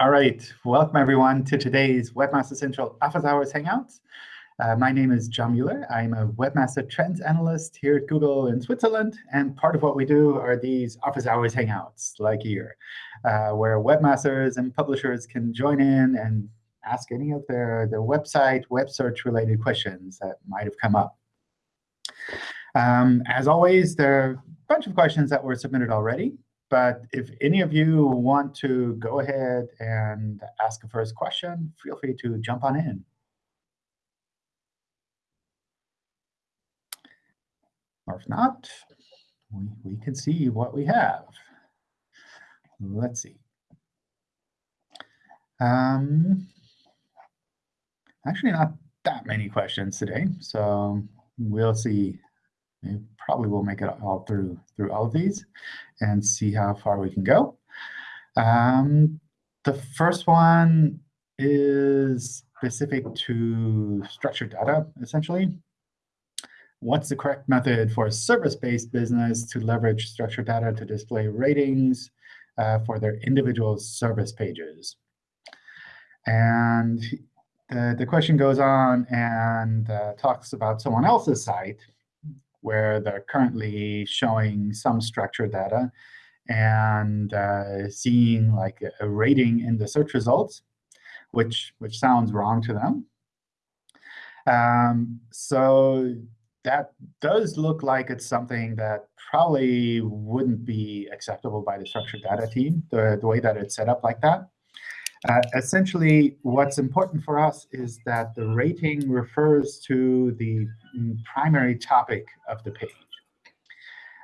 All right, welcome everyone to today's Webmaster Central Office Hours Hangouts. Uh, my name is John Mueller. I'm a Webmaster Trends Analyst here at Google in Switzerland. And part of what we do are these Office Hours Hangouts, like here, uh, where webmasters and publishers can join in and ask any of their, their website, web search-related questions that might have come up. Um, as always, there are a bunch of questions that were submitted already. But if any of you want to go ahead and ask a first question, feel free to jump on in. Or if not, we, we can see what we have. Let's see. Um, actually, not that many questions today. So we'll see we probably will make it all through through all of these and see how far we can go. Um, the first one is specific to structured data, essentially. What's the correct method for a service-based business to leverage structured data to display ratings uh, for their individual service pages? And the, the question goes on and uh, talks about someone else's site where they're currently showing some structured data and uh, seeing like a, rating in the search results, which which sounds wrong to them. Um, so that does look like it's something that probably wouldn't be acceptable by the structured data team, the, the way that it's set up like that. Uh, essentially, what's important for us is that the rating refers to the primary topic of the page.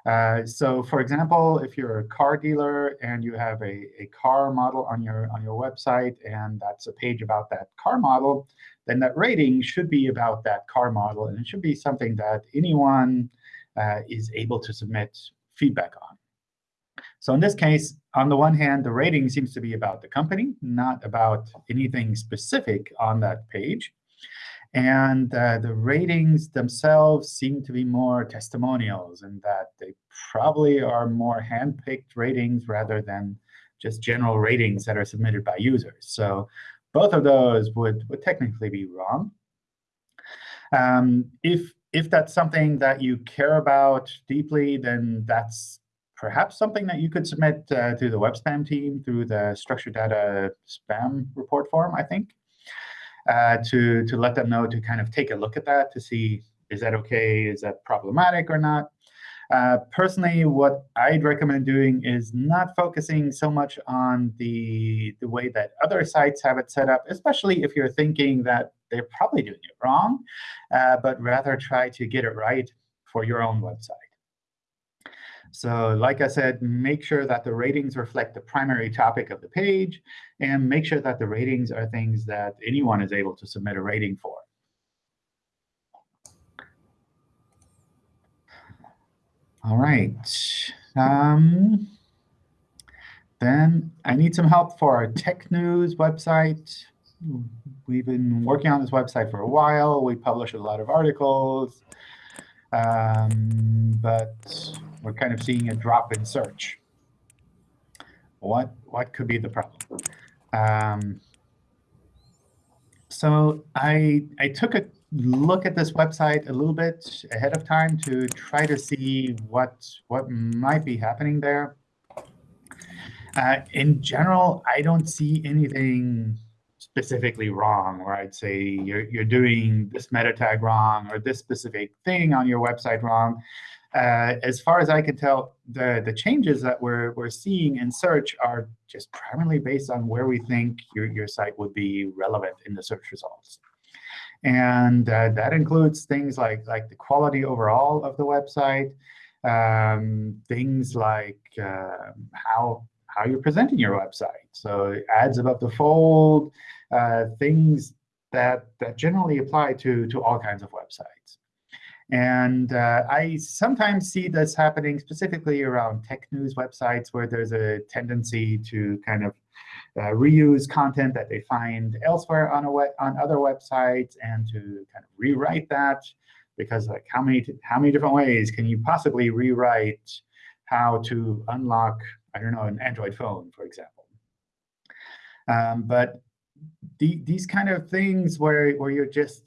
Uh, so for example, if you're a car dealer and you have a, a car model on your, on your website, and that's a page about that car model, then that rating should be about that car model. And it should be something that anyone uh, is able to submit feedback on. So in this case, on the one hand, the rating seems to be about the company, not about anything specific on that page. And uh, the ratings themselves seem to be more testimonials in that they probably are more hand-picked ratings rather than just general ratings that are submitted by users. So both of those would, would technically be wrong. Um, if, if that's something that you care about deeply, then that's perhaps something that you could submit uh, to the web spam team through the structured data spam report form, I think, uh, to, to let them know to kind of take a look at that to see, is that OK? Is that problematic or not? Uh, personally, what I'd recommend doing is not focusing so much on the, the way that other sites have it set up, especially if you're thinking that they're probably doing it wrong, uh, but rather try to get it right for your own website. So like I said, make sure that the ratings reflect the primary topic of the page, and make sure that the ratings are things that anyone is able to submit a rating for. All right. Um, then I need some help for our tech news website. We've been working on this website for a while. We publish a lot of articles. Um, but we're kind of seeing a drop in search. What, what could be the problem? Um, so I, I took a look at this website a little bit ahead of time to try to see what, what might be happening there. Uh, in general, I don't see anything specifically wrong, where I'd say you're, you're doing this meta tag wrong or this specific thing on your website wrong. Uh, as far as I can tell, the, the changes that we're, we're seeing in search are just primarily based on where we think your, your site would be relevant in the search results. And uh, that includes things like, like the quality overall of the website, um, things like uh, how, how you're presenting your website. So ads above the fold, uh, things that, that generally apply to, to all kinds of websites. And uh, I sometimes see this happening specifically around tech news websites where there's a tendency to kind of uh, reuse content that they find elsewhere on, a on other websites and to kind of rewrite that. Because like how many, how many different ways can you possibly rewrite how to unlock, I don't know, an Android phone, for example? Um, but the, these kind of things where, where you're just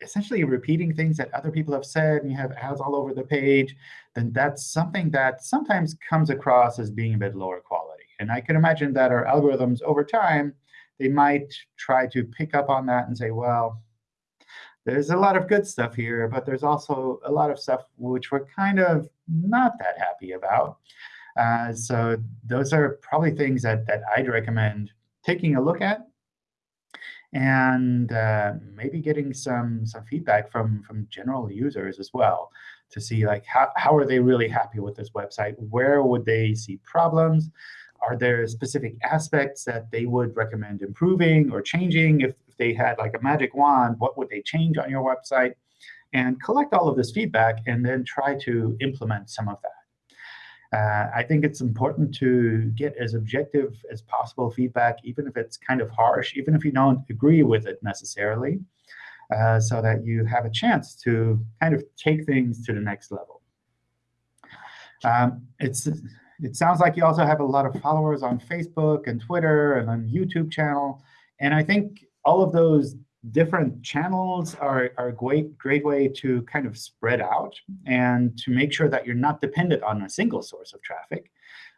essentially repeating things that other people have said and you have ads all over the page, then that's something that sometimes comes across as being a bit lower quality. And I can imagine that our algorithms over time, they might try to pick up on that and say, well, there's a lot of good stuff here, but there's also a lot of stuff which we're kind of not that happy about. Uh, so those are probably things that, that I'd recommend taking a look at and uh, maybe getting some, some feedback from, from general users as well to see like how, how are they really happy with this website? Where would they see problems? Are there specific aspects that they would recommend improving or changing? If, if they had like a magic wand, what would they change on your website? And collect all of this feedback and then try to implement some of that. Uh, I think it's important to get as objective as possible feedback, even if it's kind of harsh, even if you don't agree with it necessarily, uh, so that you have a chance to kind of take things to the next level. Um, it's it sounds like you also have a lot of followers on Facebook and Twitter and on YouTube channel. And I think all of those different channels are, are a great, great way to kind of spread out and to make sure that you're not dependent on a single source of traffic,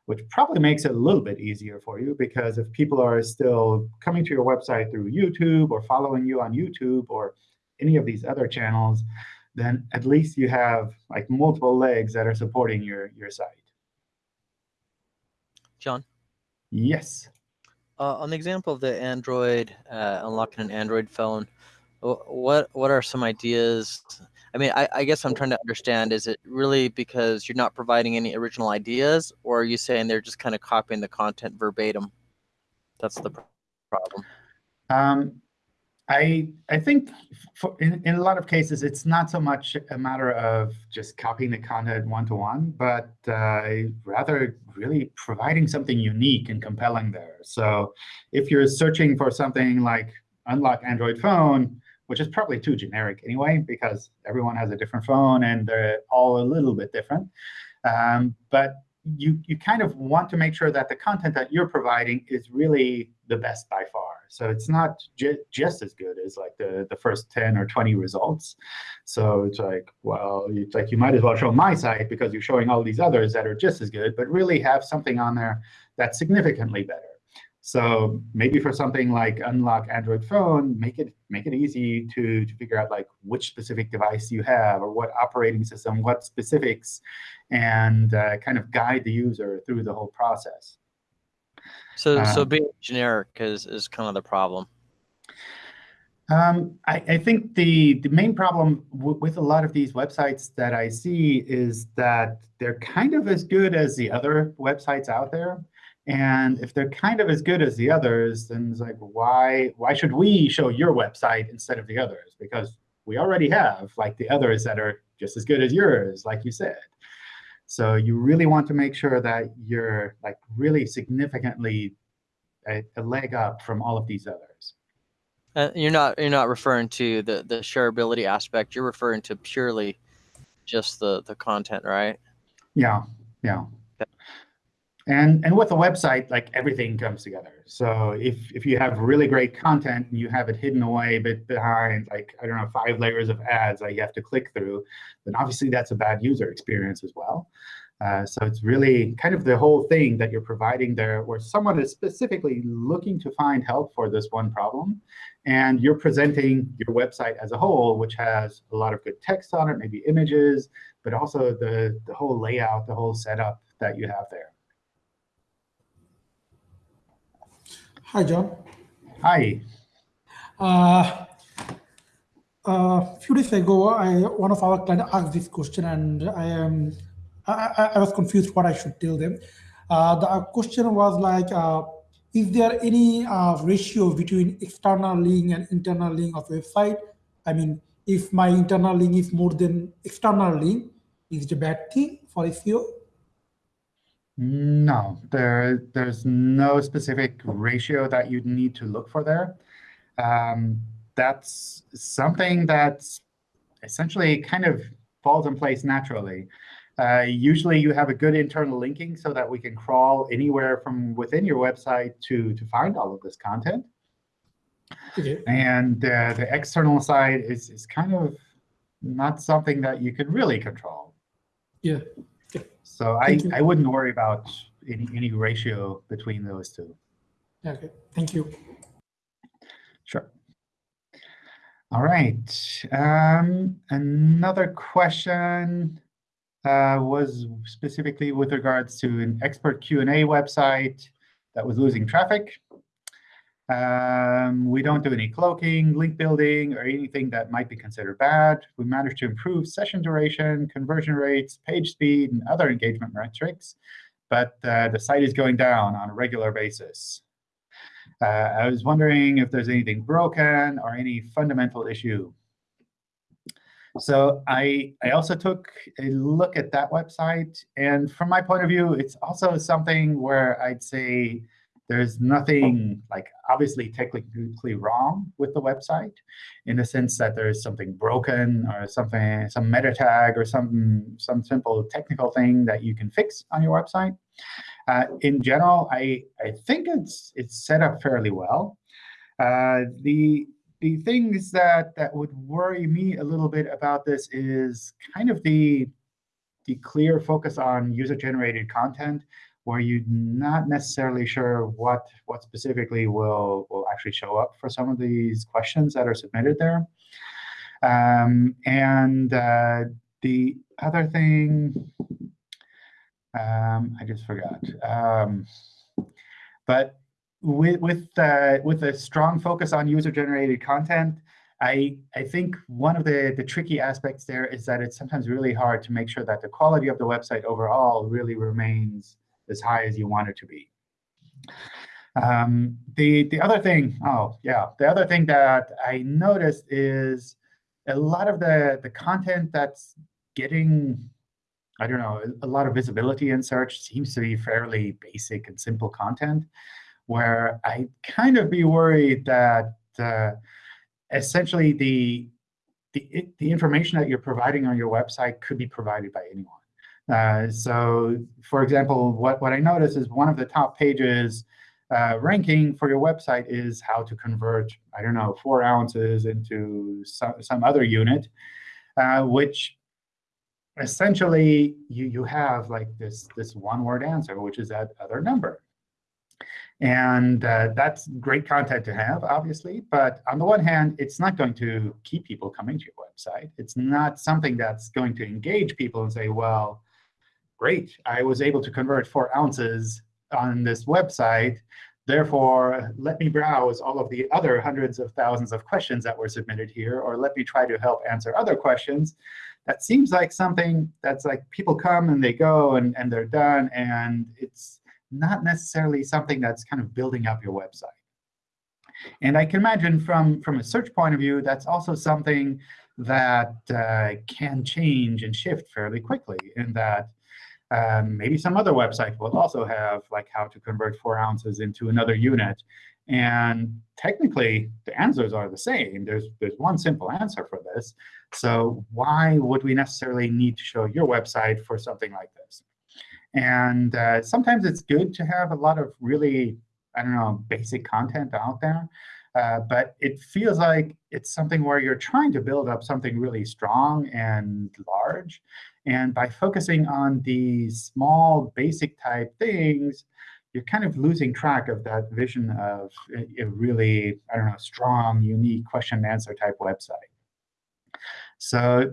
which probably makes it a little bit easier for you. Because if people are still coming to your website through YouTube or following you on YouTube or any of these other channels, then at least you have like multiple legs that are supporting your, your site. John? Yes. Uh, on the example of the Android, uh, unlocking an Android phone, what what are some ideas? I mean, I, I, guess I'm trying to understand, is it really because you're not providing any original ideas, or are you saying they're just kind of copying the content verbatim? That's the problem. Um, I I think for, in, in a lot of cases, it's not so much a matter of just copying the content one-to-one, -one, but uh, rather really providing something unique and compelling there. So if you're searching for something like unlock Android phone, which is probably too generic anyway, because everyone has a different phone and they're all a little bit different. Um, but you, you kind of want to make sure that the content that you're providing is really the best by far. So it's not ju just as good as like the, the first 10 or 20 results. So it's like, well, it's like you might as well show my site because you're showing all these others that are just as good, but really have something on there that's significantly better. So maybe for something like unlock Android phone, make it make it easy to, to figure out like which specific device you have or what operating system, what specifics, and uh, kind of guide the user through the whole process. So, so um, being generic is, is kind of the problem. Um, I, I, think the, the main problem with a lot of these websites that I see is that they're kind of as good as the other websites out there. And if they're kind of as good as the others, then it's like, why, why should we show your website instead of the others? Because we already have like the others that are just as good as yours, like you said. So you really want to make sure that you're like really significantly a, a leg up from all of these others. Uh, you're not you're not referring to the the shareability aspect. You're referring to purely just the the content, right? Yeah, yeah. And and with a website, like everything comes together. So if if you have really great content and you have it hidden away a bit behind like I don't know five layers of ads that you have to click through, then obviously that's a bad user experience as well. Uh, so it's really kind of the whole thing that you're providing there where someone is specifically looking to find help for this one problem. And you're presenting your website as a whole, which has a lot of good text on it, maybe images, but also the, the whole layout, the whole setup that you have there. Hi, John. Hi. Uh, a few days ago, I, one of our clients asked this question, and I am I, I, was confused what I should tell them. Uh, the question was like, uh, is there any uh, ratio between external link and internal link of website? I mean, if my internal link is more than external link, is it a bad thing for SEO? No, there, there's no specific ratio that you'd need to look for there. Um, that's something that's essentially kind of falls in place naturally. Uh, usually you have a good internal linking so that we can crawl anywhere from within your website to, to find all of this content. Okay. And uh, the external side is, is kind of not something that you can really control. Yeah. So I, I wouldn't worry about any, any ratio between those two. Okay. Thank you. Sure. All right. Um, another question uh, was specifically with regards to an expert Q&A website that was losing traffic. Um, we don't do any cloaking, link building, or anything that might be considered bad. We managed to improve session duration, conversion rates, page speed, and other engagement metrics. But uh, the site is going down on a regular basis. Uh, I was wondering if there's anything broken or any fundamental issue. So I, I also took a look at that website. And from my point of view, it's also something where I'd say there's nothing like obviously technically wrong with the website in the sense that there's something broken or something, some meta tag or some, some simple technical thing that you can fix on your website. Uh, in general, I, I think it's, it's set up fairly well. Uh, the, the things that, that would worry me a little bit about this is kind of the, the clear focus on user-generated content where you're not necessarily sure what, what specifically will, will actually show up for some of these questions that are submitted there. Um, and uh, the other thing, um, I just forgot. Um, but with with uh, with a strong focus on user-generated content, I I think one of the the tricky aspects there is that it's sometimes really hard to make sure that the quality of the website overall really remains as high as you want it to be. Um, the the other thing, oh yeah, the other thing that I noticed is a lot of the the content that's getting I don't know, a lot of visibility in search seems to be fairly basic and simple content, where I kind of be worried that uh, essentially the, the, the information that you're providing on your website could be provided by anyone. Uh, so for example, what, what I notice is one of the top pages uh, ranking for your website is how to convert, I don't know, four ounces into some, some other unit, uh, which essentially you you have like this this one word answer which is that other number. And uh, that's great content to have obviously but on the one hand it's not going to keep people coming to your website. It's not something that's going to engage people and say well great i was able to convert four ounces on this website therefore let me browse all of the other hundreds of thousands of questions that were submitted here or let me try to help answer other questions that seems like something that's like people come and they go and, and they're done. And it's not necessarily something that's kind of building up your website. And I can imagine from, from a search point of view, that's also something that uh, can change and shift fairly quickly in that um, maybe some other website will also have like how to convert four ounces into another unit. And technically, the answers are the same. There's, there's one simple answer for this. So why would we necessarily need to show your website for something like this? And uh, sometimes it's good to have a lot of really, I don't know, basic content out there. Uh, but it feels like it's something where you're trying to build up something really strong and large. And by focusing on these small, basic type things, you're kind of losing track of that vision of a, really, I don't know, strong, unique question and answer type website. So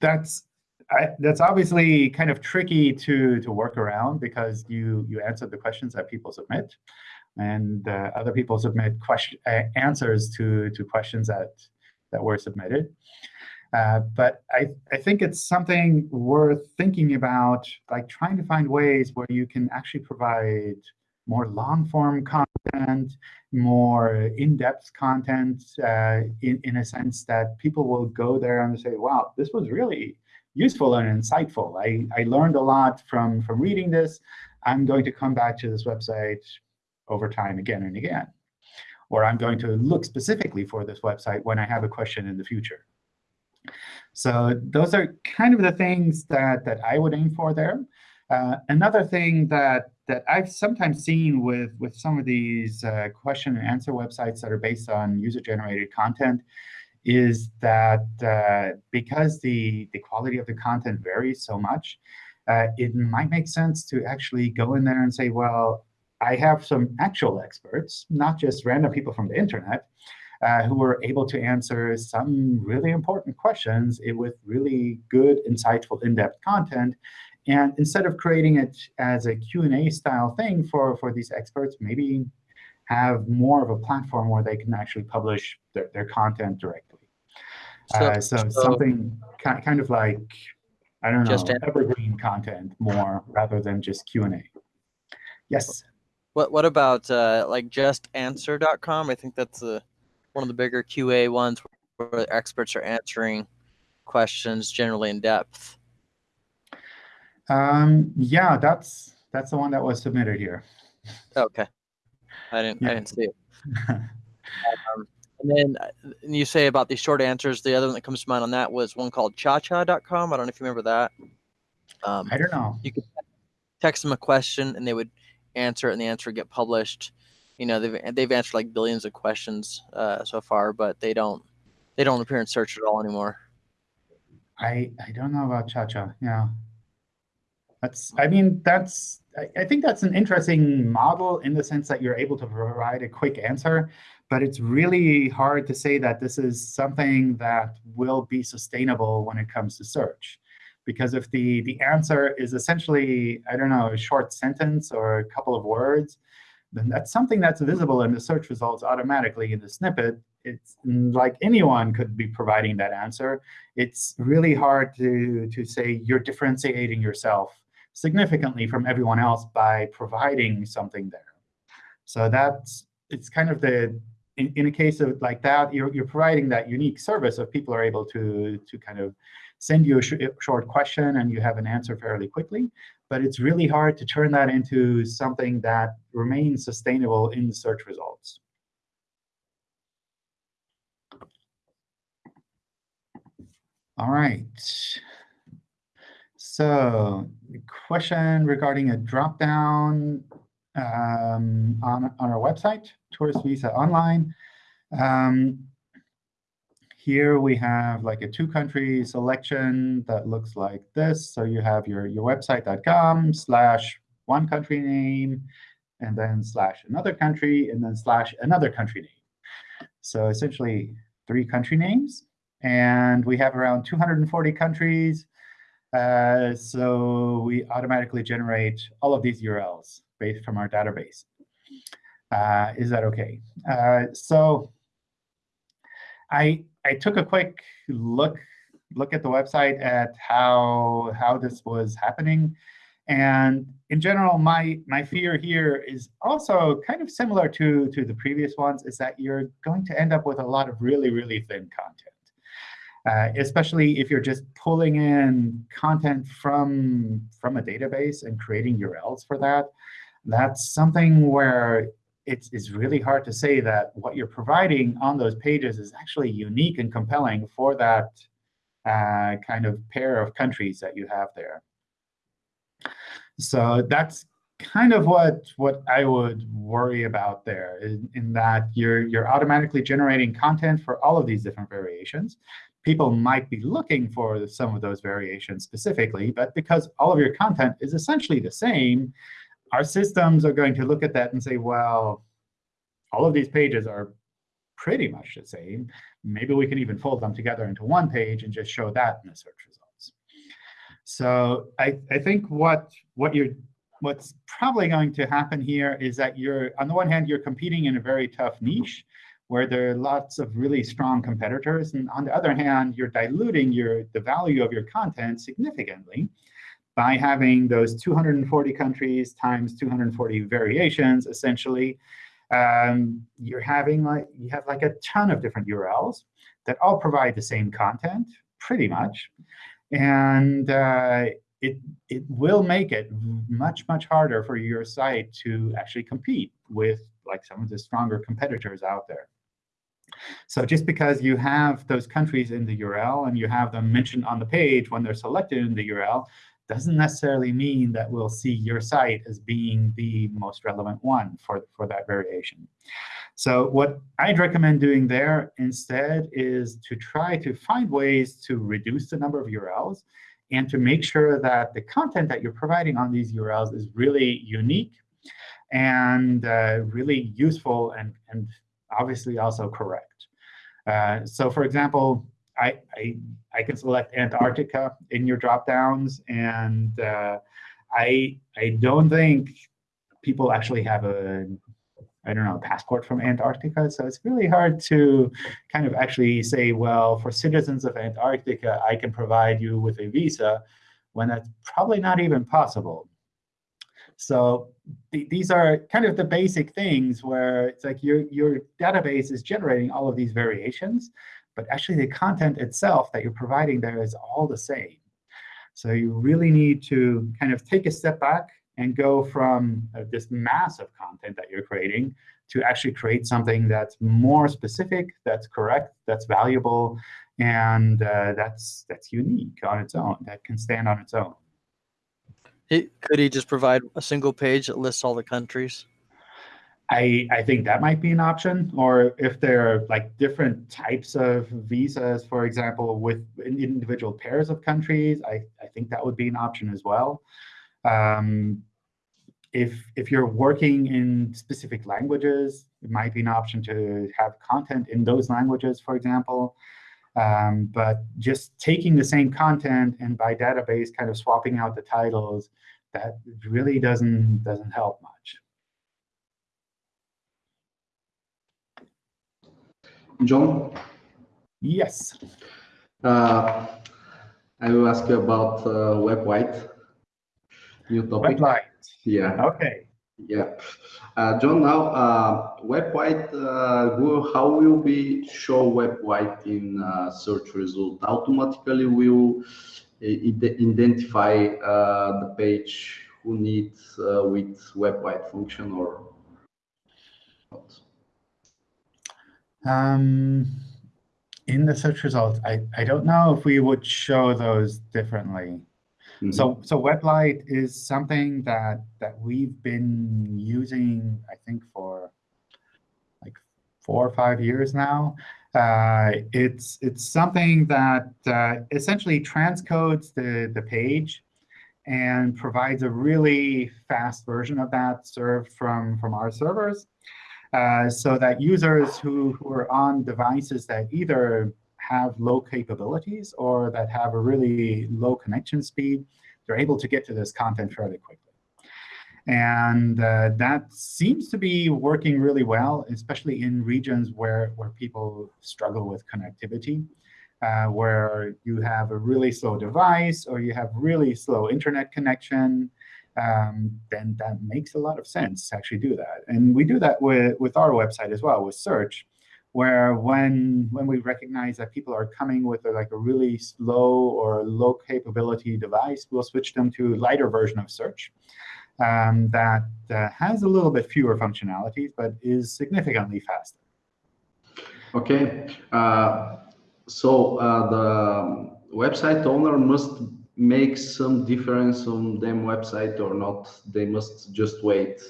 that's I, that's obviously kind of tricky to to work around because you you answer the questions that people submit, and uh, other people submit question uh, answers to to questions that that were submitted. Uh, but I, I think it's something worth thinking about, like trying to find ways where you can actually provide more long-form content, more in-depth content uh, in, in a sense that people will go there and say, wow, this was really useful and insightful. I, I learned a lot from, from reading this. I'm going to come back to this website over time again and again. Or I'm going to look specifically for this website when I have a question in the future. So those are kind of the things that, that I would aim for there. Uh, another thing that, that I've sometimes seen with, with some of these uh, question and answer websites that are based on user-generated content is that uh, because the, the quality of the content varies so much, uh, it might make sense to actually go in there and say, well, I have some actual experts, not just random people from the internet, uh, who were able to answer some really important questions with really good, insightful, in-depth content. And instead of creating it as a Q&A style thing for, for these experts, maybe have more of a platform where they can actually publish their, their content directly. So, uh, so, so, something kind of like, I don't know, evergreen content more rather than just Q&A. Yes? What, what about uh, like justanswer.com? I think that's a one of the bigger QA ones where experts are answering questions generally in depth. Um, yeah, that's that's the one that was submitted here. Okay, I didn't yeah. I didn't see it. um, and then uh, and you say about these short answers. The other one that comes to mind on that was one called ChaCha.com. I don't know if you remember that. Um, I don't know. You could text them a question and they would answer it, and the answer get published you know they've they've answered like billions of questions uh, so far, but they don't they don't appear in search at all anymore. I I don't know about Chacha. Yeah, that's I mean that's I, I think that's an interesting model in the sense that you're able to provide a quick answer, but it's really hard to say that this is something that will be sustainable when it comes to search. Because if the, the answer is essentially, I don't know, a short sentence or a couple of words, then that's something that's visible in the search results automatically in the snippet. It's like anyone could be providing that answer. It's really hard to, to say you're differentiating yourself significantly from everyone else by providing something there. So that's it's kind of the in, in a case of like that, you're, you're providing that unique service of people are able to, to kind of send you a sh short question and you have an answer fairly quickly but it's really hard to turn that into something that remains sustainable in the search results. All right. So question regarding a dropdown um, on, on our website, Tourist Visa Online. Um, here we have like a two-country selection that looks like this. So you have your, your website.com slash one country name, and then slash another country, and then slash another country name. So essentially three country names. And we have around 240 countries. Uh, so we automatically generate all of these URLs based from our database. Uh, is that OK? Uh, so I I took a quick look look at the website at how how this was happening. And in general, my my fear here is also kind of similar to to the previous ones, is that you're going to end up with a lot of really really thin content, uh, especially if you're just pulling in content from from a database and creating URLs for that. That's something where it's, it's really hard to say that what you're providing on those pages is actually unique and compelling for that uh, kind of pair of countries that you have there. So that's kind of what what I would worry about there, in, in, that you're you're automatically generating content for all of these different variations. People might be looking for some of those variations specifically, but because all of your content is essentially the same, our systems are going to look at that and say, well, all of these pages are pretty much the same. Maybe we can even fold them together into one page and just show that in the search results. So I, I think what what you're what's probably going to happen here is that you're on the one hand you're competing in a very tough niche where there are lots of really strong competitors, and on the other hand you're diluting your the value of your content significantly by having those 240 countries times 240 variations, essentially, um, you're having like you have like a ton of different URLs that all provide the same content, pretty much, and uh, it it will make it much much harder for your site to actually compete with like some of the stronger competitors out there. So just because you have those countries in the URL and you have them mentioned on the page when they're selected in the URL, doesn't necessarily mean that we'll see your site as being the most relevant one for, for that variation. So what I'd recommend doing there instead is to try to find ways to reduce the number of URLs and to make sure that the content that you're providing on these URLs is really unique and uh, really useful and, and obviously also correct. Uh, so for example, I, I, I, can select Antarctica in your dropdowns, and uh, I, I don't think people actually have a I don't know, a passport from Antarctica. So it's really hard to kind of actually say, well, for citizens of Antarctica, I can provide you with a visa, when that's probably not even possible. So th these are kind of the basic things where it's like your, your database is generating all of these variations, but actually the content itself that you're providing there is all the same. So you really need to kind of take a step back and go from uh, this massive content that you're creating to actually create something that's more specific, that's correct, that's valuable, and uh, that's that's unique on its own, that can stand on its own. could he just provide a single page that lists all the countries? I, I think that might be an option. Or if there are like different types of visas, for example, with individual pairs of countries, I, I think that would be an option as well. Um, if, if you're working in specific languages, it might be an option to have content in those languages, for example. Um, but just taking the same content and by database kind of swapping out the titles, that really doesn't, doesn't help much. John? Yes. Uh, I will ask you about uh, WebWhite. New topic. WebLight. Yeah. OK. Yeah. Uh, John, now uh, WebWhite, uh, will, how will we show WebWhite in uh, search result? Automatically will identify uh, the page who needs uh, with WebWhite function or not? Um, in the search results, I, I don't know if we would show those differently. Mm -hmm. So so WebLight is something that that we've been using, I think, for like four or five years now. Uh, it's it's something that uh, essentially transcodes the the page and provides a really fast version of that served from from our servers, so that users who who are on devices that either have low capabilities or that have a really low connection speed, they're able to get to this content fairly quickly. And uh, that seems to be working really well, especially in regions where, where people struggle with connectivity, uh, where you have a really slow device or you have really slow internet connection, um, then that makes a lot of sense to actually do that. And we do that with, with our website as well, with search where when when we recognize that people are coming with a, like a really slow or low capability device, we'll switch them to a lighter version of search um, that uh, has a little bit fewer functionalities, but is significantly faster. OK. Uh, so uh, the website owner must make some difference on them website or not. They must just wait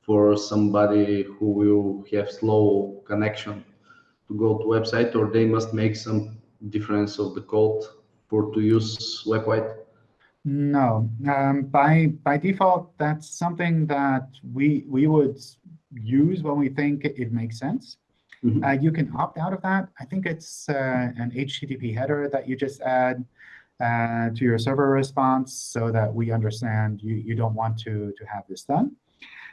for somebody who will have slow connection to go to website or they must make some difference of the code for to use WebWhite? No, um, by by default, that's something that we we would use when we think it makes sense. Mm -hmm. uh, you can opt out of that. I think it's uh, an HTTP header that you just add uh, to your server response so that we understand you, you don't want to, to have this done.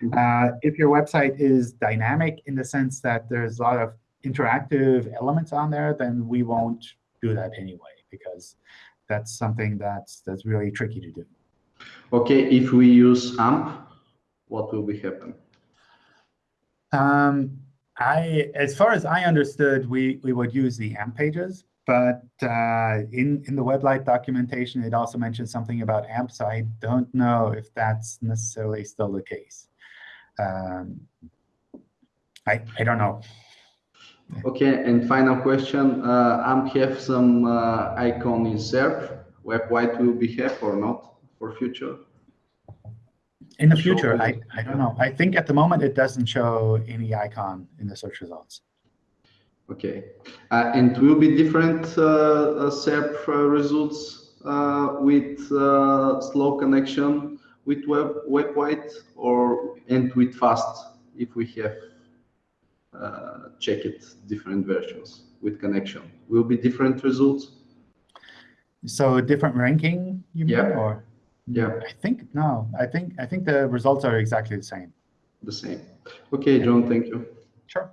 Mm-hmm. Uh, if your website is dynamic in the sense that there's a lot of interactive elements on there, then we won't do that anyway, because that's something that's that's really tricky to do. OK, if we use AMP, what will be happen? Um, I, as far as I understood, we, we would use the AMP pages. But uh, in, in the WebLight documentation, it also mentions something about AMP, so I don't know if that's necessarily still the case. Um, I, I don't know. Okay, and final question. Uh, AMP have some uh, icon in SERP. Web White will be have or not for future? In the future. I, I don't know. I think at the moment it doesn't show any icon in the search results. Okay, uh, and will be different uh, uh, SERP uh, results uh, with uh, slow connection with web web white or and with fast if we have uh, check it different versions with connection will be different results. So different ranking, you mean, or? Yeah, I think, no, I think, I think the results are exactly the same. the same. Okay, John, thank you. Sure.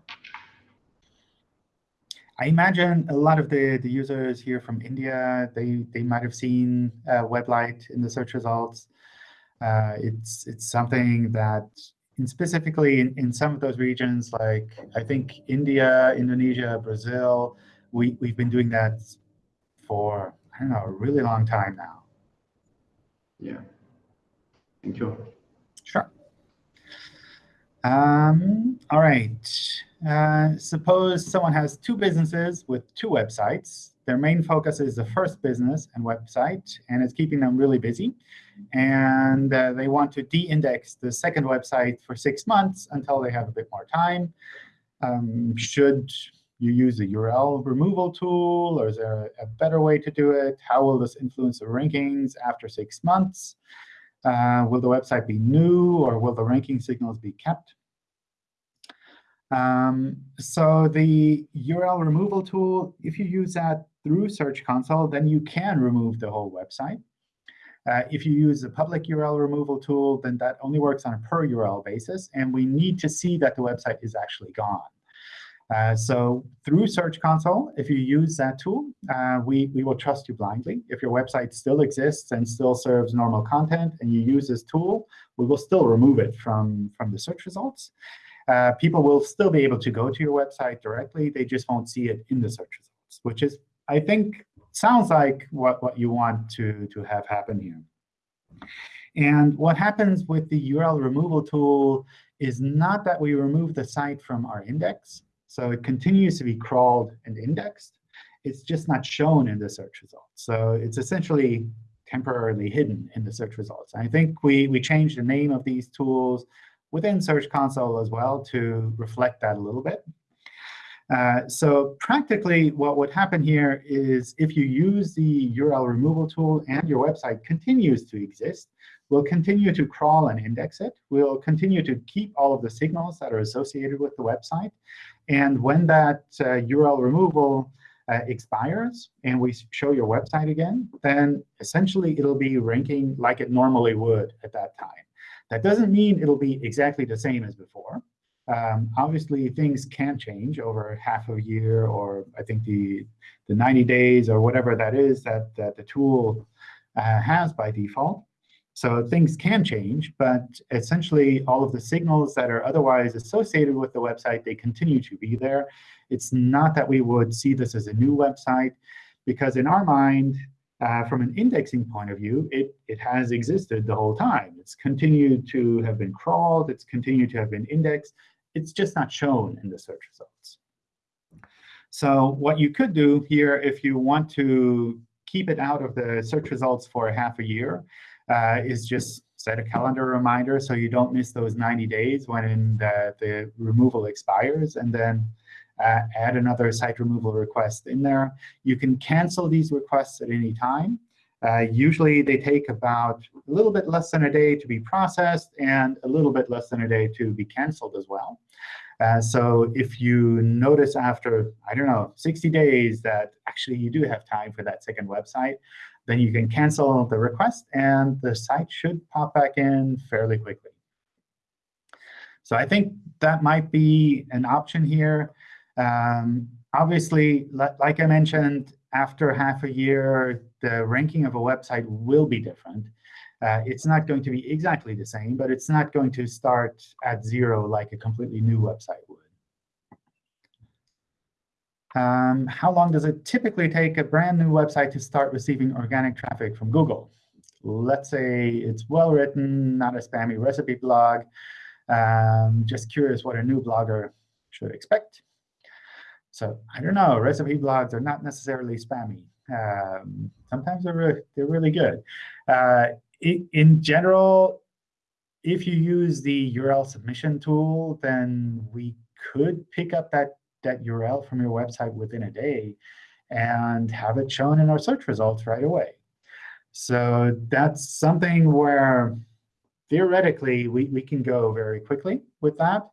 I imagine a lot of the, the users here from India, they, they might have seen uh, WebLight in the search results. Uh, it's, it's something that in specifically in, in some of those regions, like I think India, Indonesia, Brazil, we, we've been doing that for, I don't know, a really long time now. Yeah, thank you. Um, all right. Uh, suppose someone has two businesses with two websites. Their main focus is the first business and website, and it's keeping them really busy. And uh, they want to de-index the second website for six months until they have a bit more time. Um, should you use a URL removal tool, or is there a better way to do it? How will this influence the rankings after six months? Uh, will the website be new, or will the ranking signals be kept? Um, so the URL removal tool, if you use that through Search Console, then you can remove the whole website. Uh, if you use a public URL removal tool, then that only works on a per URL basis, and we need to see that the website is actually gone. Uh, so through Search Console, if you use that tool, uh, we, we will trust you blindly. If your website still exists and still serves normal content and you use this tool, we will still remove it from, from the search results. Uh, people will still be able to go to your website directly. They just won't see it in the search results, which is, I think, sounds like what, what you want to, to have happen here. And what happens with the URL removal tool is not that we remove the site from our index. So it continues to be crawled and indexed. It's just not shown in the search results. So it's essentially temporarily hidden in the search results. I think we, we changed the name of these tools within Search Console as well to reflect that a little bit. Uh, so practically, what would happen here is if you use the URL removal tool and your website continues to exist, we'll continue to crawl and index it. We'll continue to keep all of the signals that are associated with the website. And when that uh, URL removal uh, expires and we show your website again, then essentially it'll be ranking like it normally would at that time. That doesn't mean it'll be exactly the same as before. Um, obviously, things can change over half a year, or I think the, the 90 days, or whatever that is that, that the tool uh, has by default. So things can change, but essentially all of the signals that are otherwise associated with the website, they continue to be there. It's not that we would see this as a new website, because in our mind, uh, from an indexing point of view, it, it has existed the whole time. It's continued to have been crawled. It's continued to have been indexed. It's just not shown in the search results. So what you could do here, if you want to keep it out of the search results for half a year, uh, is just set a calendar reminder so you don't miss those 90 days when the, the removal expires, and then uh, add another site removal request in there. You can cancel these requests at any time. Uh, usually, they take about a little bit less than a day to be processed and a little bit less than a day to be canceled as well. Uh, so if you notice after, I don't know, 60 days that actually you do have time for that second website, then you can cancel the request, and the site should pop back in fairly quickly. So I think that might be an option here. Um, obviously, like I mentioned, after half a year, the ranking of a website will be different. Uh, it's not going to be exactly the same, but it's not going to start at zero like a completely new website would. Um, how long does it typically take a brand new website to start receiving organic traffic from Google? Let's say it's well written, not a spammy recipe blog. Um, just curious what a new blogger should expect. So I don't know. Recipe blogs are not necessarily spammy. Um, sometimes they're really, they're really good. Uh, in, in general, if you use the URL submission tool, then we could pick up that, that URL from your website within a day and have it shown in our search results right away. So that's something where theoretically we, we can go very quickly with that.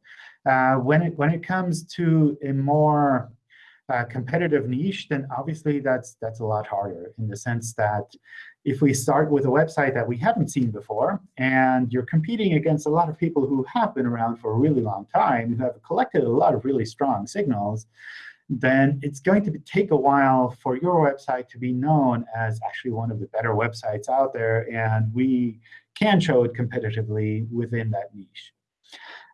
Uh, when it when it comes to a more uh, competitive niche, then obviously that's that's a lot harder in the sense that if we start with a website that we haven't seen before, and you're competing against a lot of people who have been around for a really long time, who have collected a lot of really strong signals, then it's going to take a while for your website to be known as actually one of the better websites out there. And we can show it competitively within that niche.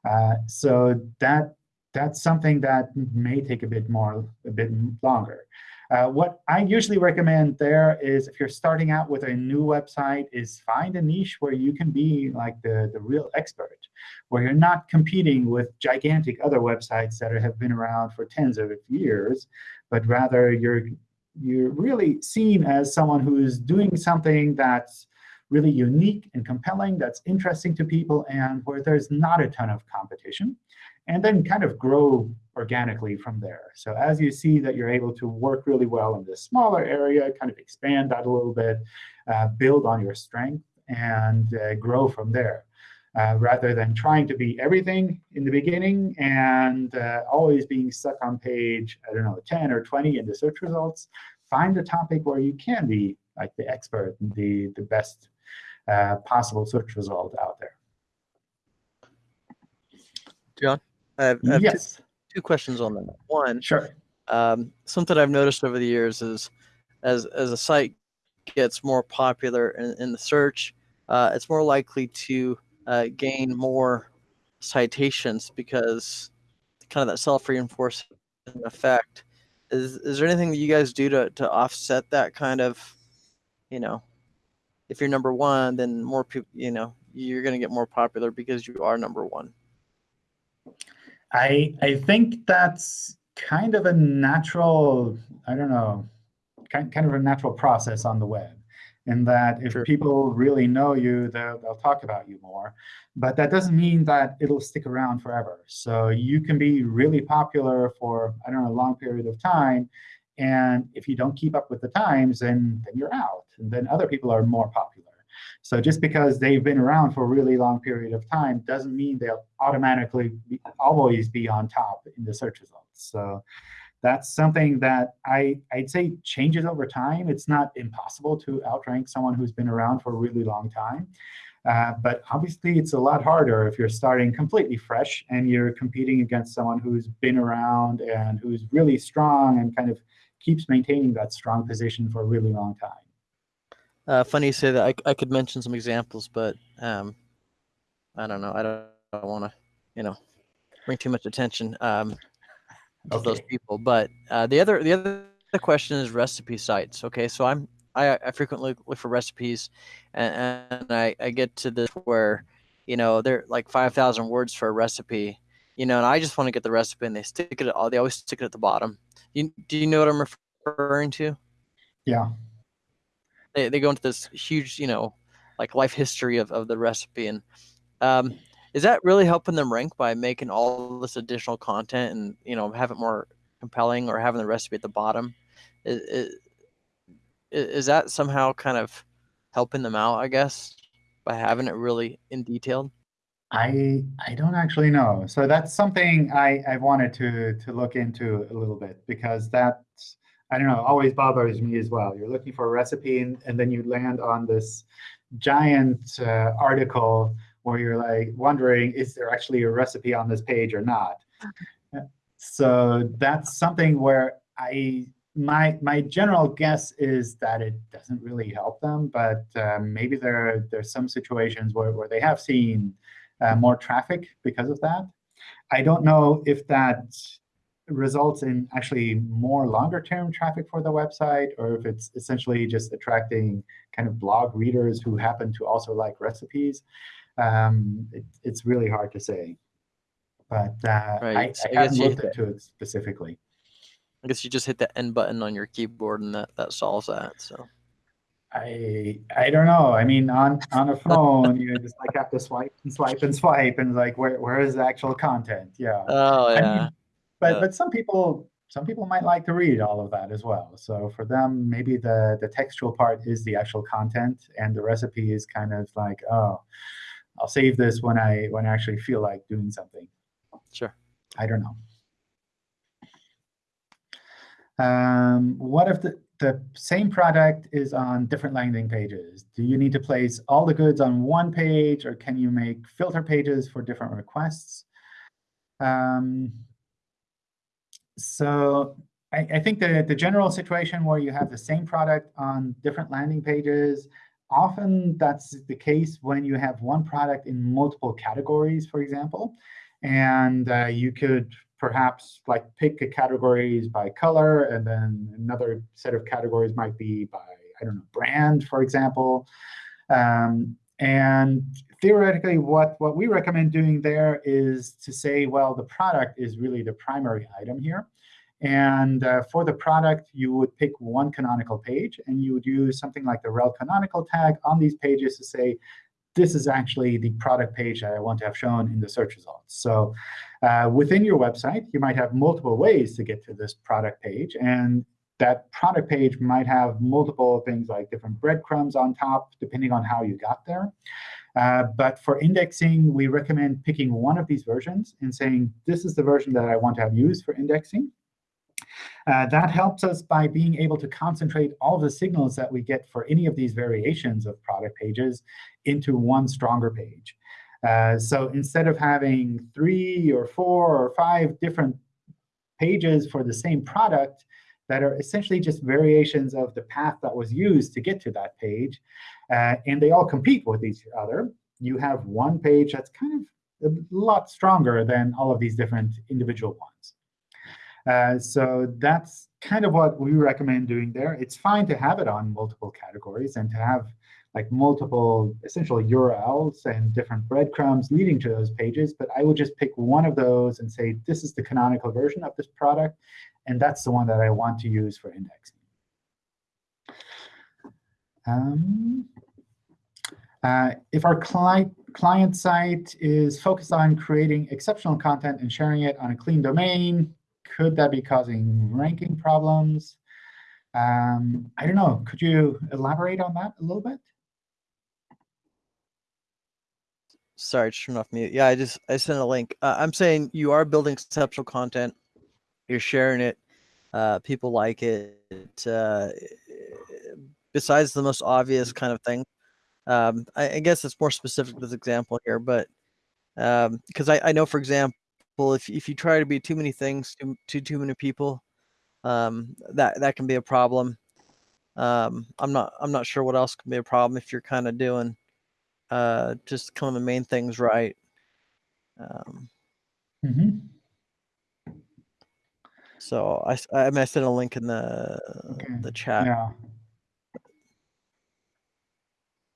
Uh, so that that's something that may take a bit more, a bit longer. Uh, what I usually recommend there is if you're starting out with a new website is find a niche where you can be like the, the real expert, where you're not competing with gigantic other websites that have been around for tens of years, but rather you're, you're really seen as someone who's doing something that's really unique and compelling, that's interesting to people, and where there's not a ton of competition and then kind of grow organically from there. So as you see that you're able to work really well in this smaller area, kind of expand that a little bit, uh, build on your strength, and uh, grow from there. Uh, rather than trying to be everything in the beginning and uh, always being stuck on page, I don't know, 10 or 20 in the search results, find a topic where you can be like the expert, the, the best uh, possible search result out there. John? I have, I have yes. two, two, questions on that. One, sure. Um, something I've noticed over the years is as as a site gets more popular in, in the search, uh, it's more likely to uh, gain more citations because kind of that self-reinforcing effect. Is is there anything that you guys do to to offset that kind of, you know, if you're number one, then more people, you know, you're going to get more popular because you are number one. I I think that's kind of a natural, I don't know, kind, kind of a natural process on the web. In that if sure. people really know you, they'll, they'll talk about you more. But that doesn't mean that it'll stick around forever. So you can be really popular for, I don't know, a long period of time. And if you don't keep up with the times, then, then you're out. And then other people are more popular. So just because they've been around for a really long period of time doesn't mean they'll automatically be, always be on top in the search results. So that's something that I, I'd say changes over time. It's not impossible to outrank someone who's been around for a really long time. Uh, but obviously, it's a lot harder if you're starting completely fresh and you're competing against someone who's been around and who's really strong and kind of keeps maintaining that strong position for a really long time. Uh, funny you say that. I, I could mention some examples, but um, I don't know. I don't, don't want to, you know, bring too much attention um, to okay. those people. But uh, the other the other question is recipe sites. Okay, so I'm I, I frequently look for recipes, and, and I, I get to this where, you know, they're like five thousand words for a recipe, you know, and I just want to get the recipe, and they stick it. All they always stick it at the bottom. You, do you know what I'm referring to? Yeah they, they go into this huge, you know, like life history of, of the recipe. And um, is that really helping them rank by making all this additional content and, you know, have it more compelling or having the recipe at the bottom? Is, is, is that somehow kind of helping them out, I guess, by having it really in detail? I I don't actually know. So that's something I, I wanted to to look into a little bit because that's I don't know, always bothers me as well. You're looking for a recipe and, and then you land on this giant uh, article where you're like wondering, is there actually a recipe on this page or not? So that's something where I my my general guess is that it doesn't really help them, but um, maybe there there's some situations where, where they have seen uh, more traffic because of that. I don't know if that results in actually more longer term traffic for the website, or if it's essentially just attracting kind of blog readers who happen to also like recipes. Um, it, it's really hard to say. But uh, right. I, I, I haven't looked into it specifically. I guess you just hit the end button on your keyboard and that, that solves that. So I I don't know. I mean, on on a phone, you just like have to swipe and swipe and swipe, and like where where is the actual content? Yeah. Oh I yeah. mean, but Yeah. but some people some people might like to read all of that as well. So for them, maybe the the textual part is the actual content, and the recipe is kind of like, oh, I'll save this when I when I actually feel like doing something. Sure. I don't know. Um, what if the, the same product is on different landing pages? Do you need to place all the goods on one page, or can you make filter pages for different requests? Um, so I, I think the, the general situation where you have the same product on different landing pages, often that's the case when you have one product in multiple categories, for example. And uh, you could perhaps like pick a categories by color, and then another set of categories might be by, I don't know, brand, for example. Um, and theoretically, what, what we recommend doing there is to say, well, the product is really the primary item here. And uh, for the product, you would pick one canonical page, and you would use something like the rel canonical tag on these pages to say, this is actually the product page that I want to have shown in the search results. So uh, within your website, you might have multiple ways to get to this product page. And that product page might have multiple things like different breadcrumbs on top, depending on how you got there. Uh, but for indexing, we recommend picking one of these versions and saying, this is the version that I want to have used for indexing. Uh, that helps us by being able to concentrate all the signals that we get for any of these variations of product pages into one stronger page. Uh, so instead of having three or four or five different pages for the same product that are essentially just variations of the path that was used to get to that page, uh, and they all compete with each other, you have one page that's kind of a lot stronger than all of these different individual ones. Uh, so that's kind of what we recommend doing there. It's fine to have it on multiple categories and to have like multiple essential URLs and different breadcrumbs leading to those pages. But I would just pick one of those and say, this is the canonical version of this product. And that's the one that I want to use for indexing. Um, uh, if our client, client site is focused on creating exceptional content and sharing it on a clean domain, could that be causing ranking problems? Um, I don't know. Could you elaborate on that a little bit? Sorry, turn off mute. Yeah, I just I sent a link. Uh, I'm saying you are building exceptional content. You're sharing it. Uh, people like it. Uh, besides the most obvious kind of thing, um, I, I guess it's more specific to this example here, but because I, I know, for example, if if you try to be too many things to to too many people, um, that that can be a problem. Um, I'm not I'm not sure what else can be a problem if you're kind of doing uh, just kind of the main things right. Um, Mm -hmm. so i i, mean I sent a link in the Okay. the chat. Yeah.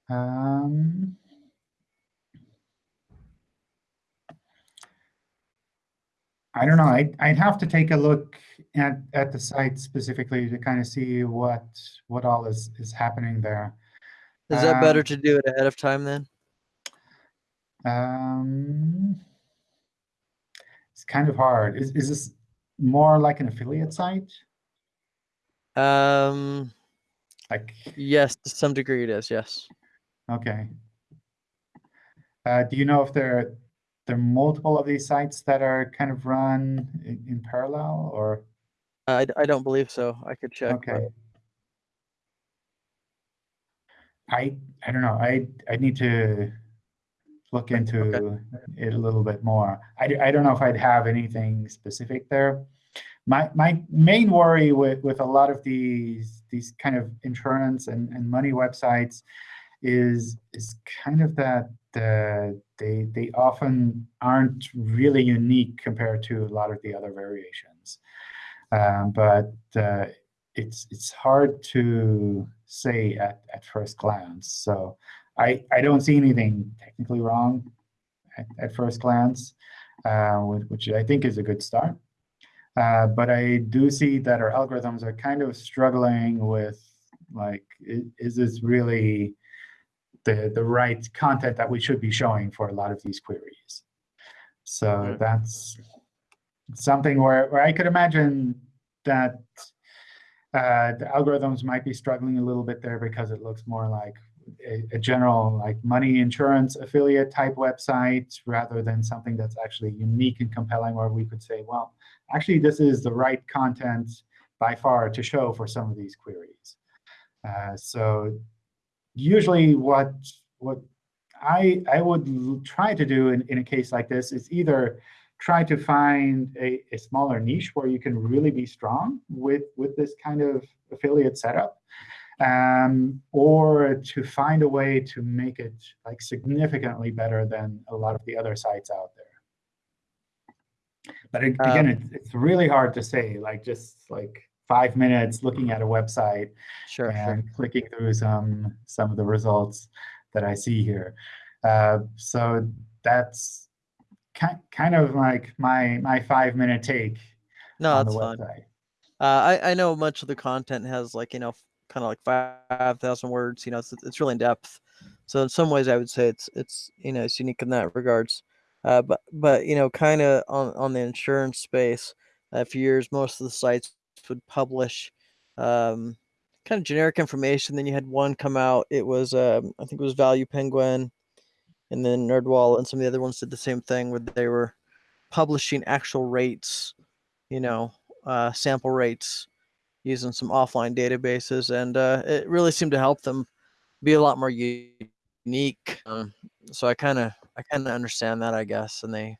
Um, I don't know. I'd, I'd have to take a look at, at the site specifically to kind of see what what all is, is happening there. Is that better Um, to do it ahead of time then? Um, it's kind of hard. Is, is this more like an affiliate site? Um, Like, yes, to some degree it is. Yes. okay. Uh, do you know if there there are multiple of these sites that are kind of run in, in parallel or? I, I don't believe so. I could check. but- Okay. I I don't know. I I need to look into it a little bit more. I, d- I don't know if I'd have anything specific there. My my main worry with, with a lot of these these kind of insurance and, and money websites is is kind of that uh, they they often aren't really unique compared to a lot of the other variations. Um, but uh, it's it's hard to say at, at first glance. So I, I don't see anything technically wrong at, at first glance, uh, which, I think is a good start. Uh, but I do see that our algorithms are kind of struggling with like, is, is this really the, the right content that we should be showing for a lot of these queries? So that's something where, where I could imagine that uh, the algorithms might be struggling a little bit there because it looks more like a, a general like money insurance affiliate type website rather than something that's actually unique and compelling where we could say, well, actually, this is the right content by far to show for some of these queries. Uh, so usually what, what I, I would try to do in, in a case like this is either try to find a, a smaller niche where you can really be strong with, with this kind of affiliate setup, um, or to find a way to make it like significantly better than a lot of the other sites out there. But ag- again, it's, it's really hard to say, like just like five minutes looking at a website Sure, sure. and clicking through some some of the results that I see here. Uh, so that's ki kind of like my my five minute take No, on that's the fine. website. Uh, I I know much of the content has like you know kind of like five thousand words. You know, it's it's really in depth. So in some ways, I would say it's it's you know it's unique in that regards. Uh, but but you know, kind of on on the insurance space, uh, for years most of the sites would publish um, kind of generic information. Then you had one come out. It was um, I think it was Value Penguin, and then NerdWall and some of the other ones did the same thing where they were publishing actual rates. You know, uh, sample rates using some offline databases, and uh, it really seemed to help them be a lot more unique. Um, so I kind of I kind of understand that, I guess, and they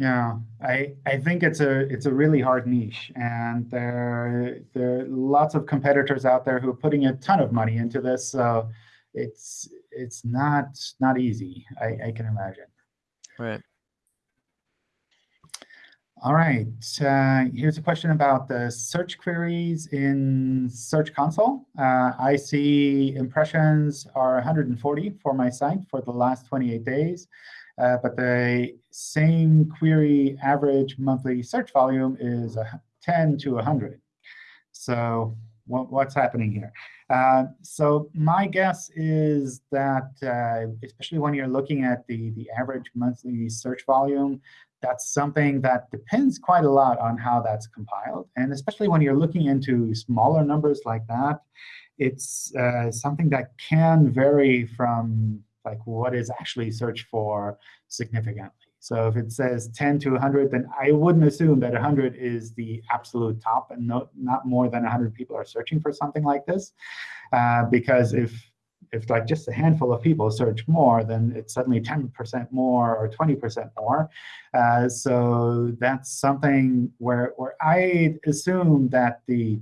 Yeah, I I think it's a it's a really hard niche, and there there are lots of competitors out there who are putting a ton of money into this. So it's it's not not easy. I, I can imagine. right. All right, uh, here's a question about the search queries in Search Console. Uh, I see impressions are 140 for my site for the last 28 days, uh, but the same query average monthly search volume is a 10 to 100. So what, what's happening here? Uh, so my guess is that, uh, especially when you're looking at the, the average monthly search volume, that's something that depends quite a lot on how that's compiled. And especially when you're looking into smaller numbers like that, it's uh, something that can vary from like what is actually searched for significantly. So if it says 10 to 100, then I wouldn't assume that 100 is the absolute top and no, not more than 100 people are searching for something like this. Uh, because if if like just a handful of people search more, then it's suddenly 10% more or 20% more. Uh, so that's something where, where I assume that the,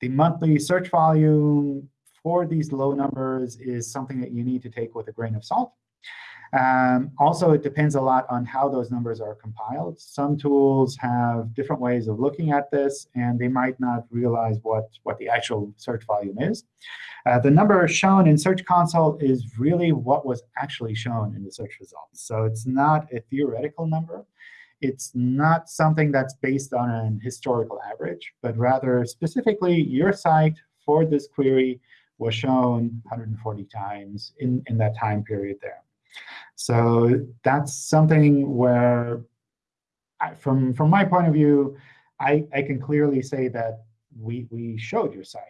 the monthly search volume for these low numbers is something that you need to take with a grain of salt. Um, also, it depends a lot on how those numbers are compiled. Some tools have different ways of looking at this, and they might not realize what, what the actual search volume is. Uh, the number shown in Search Console is really what was actually shown in the search results. So it's not a theoretical number. It's not something that's based on an historical average, but rather specifically your site for this query was shown 140 times in, in that time period there. So that's something where, I, from, from my point of view, I, I can clearly say that we, we showed your site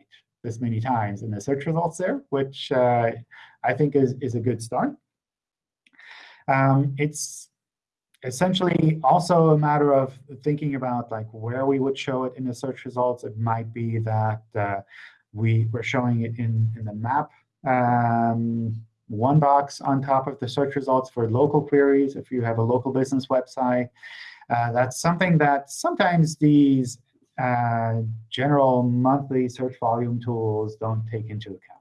this many times in the search results there, which uh, I think is, is a good start. Um, it's essentially also a matter of thinking about like where we would show it in the search results. It might be that uh, we were showing it in, in the map um, one box on top of the search results for local queries if you have a local business website. Uh, that's something that sometimes these uh, general monthly search volume tools don't take into account.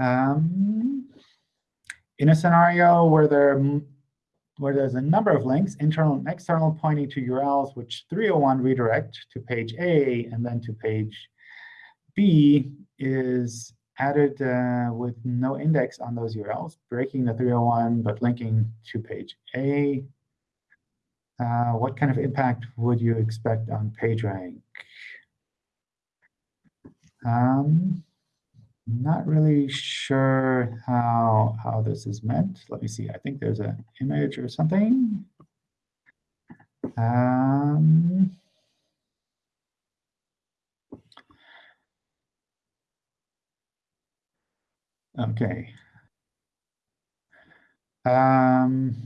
Um, in a scenario where there where there's a number of links, internal and external, pointing to URLs, which 301 redirect to page A and then to page B is added uh, with no index on those URLs, breaking the 301 but linking to page A. Uh, what kind of impact would you expect on PageRank? Um, not really sure how how this is meant. Let me see. I think there's an image or something. Um, okay. Um,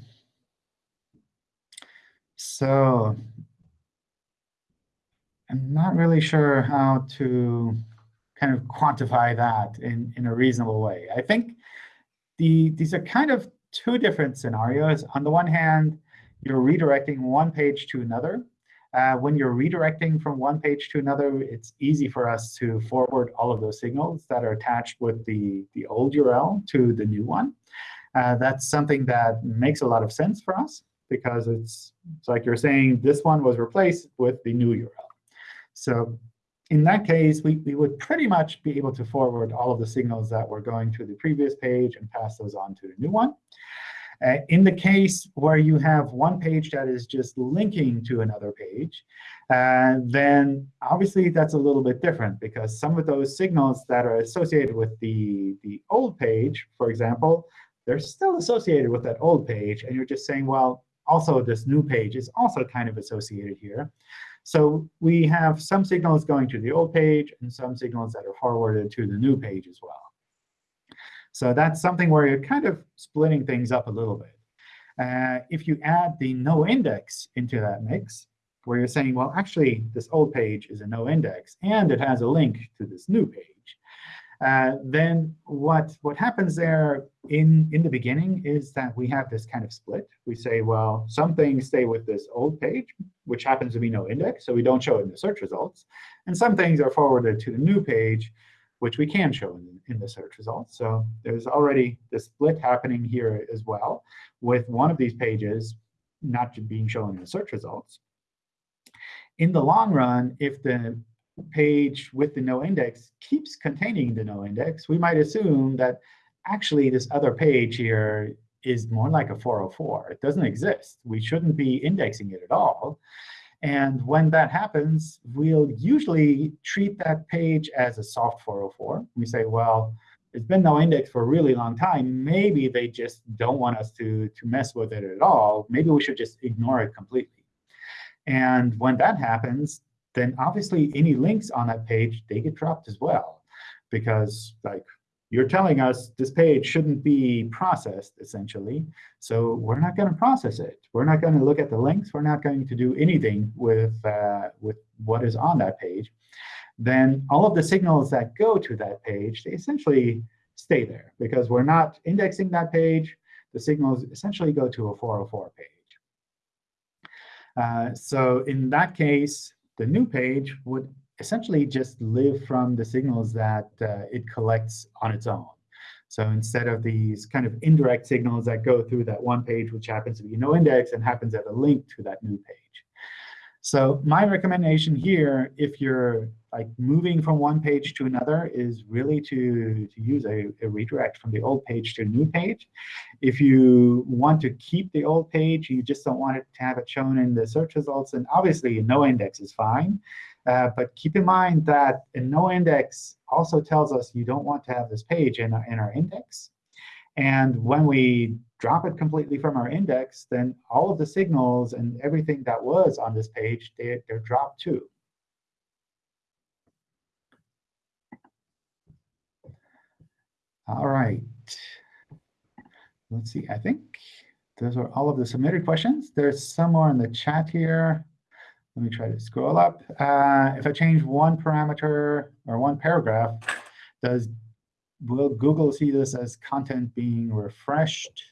so I'm not really sure how to kind of quantify that in, in a reasonable way. I think the, these are kind of two different scenarios. On the one hand, you're redirecting one page to another. Uh, when you're redirecting from one page to another, it's easy for us to forward all of those signals that are attached with the, the old URL to the new one. Uh, that's something that makes a lot of sense for us because it's, it's like you're saying this one was replaced with the new URL. So in that case, we, we would pretty much be able to forward all of the signals that were going to the previous page and pass those on to the new one. Uh, in the case where you have one page that is just linking to another page, uh, then obviously that's a little bit different because some of those signals that are associated with the, the old page, for example, they're still associated with that old page. And you're just saying, well, also this new page is also kind of associated here. So we have some signals going to the old page and some signals that are forwarded to the new page as well. So that's something where you're kind of splitting things up a little bit. Uh, if you add the no index into that mix, where you're saying, well, actually, this old page is a no index, and it has a link to this new page, uh, then what, what happens there in, in the beginning is that we have this kind of split. We say, well, some things stay with this old page, which happens to be no index, so we don't show it in the search results. And some things are forwarded to the new page, which we can show in, in the search results. So there's already this split happening here as well, with one of these pages not being shown in the search results. In the long run, if the page with the no index keeps containing the no index, we might assume that actually this other page here is more like a 404. It doesn't exist. We shouldn't be indexing it at all. And when that happens, we'll usually treat that page as a soft 404. We say, well, it's been no index for a really long time. Maybe they just don't want us to, to mess with it at all. Maybe we should just ignore it completely. And when that happens, then obviously any links on that page, they get dropped as well. Because like you're telling us this page shouldn't be processed, essentially. So we're not going to process it. We're not going to look at the links. We're not going to do anything with, uh, with what is on that page. Then all of the signals that go to that page, they essentially stay there. Because we're not indexing that page. The signals essentially go to a 404 page. Uh, so in that case, the new page would essentially just live from the signals that uh, it collects on its own. So instead of these kind of indirect signals that go through that one page, which happens to be no index and happens at a link to that new page. So my recommendation here, if you're like moving from one page to another, is really to, to use a, a redirect from the old page to a new page. If you want to keep the old page, you just don't want it to have it shown in the search results, and obviously no index is fine. Uh, but keep in mind that a no index also tells us you don't want to have this page in our, in our index. And when we drop it completely from our index, then all of the signals and everything that was on this page, they, they're dropped too. All right. Let's see. I think those are all of the submitted questions. There's some more in the chat here. Let me try to scroll up. Uh, if I change one parameter or one paragraph, does will Google see this as content being refreshed?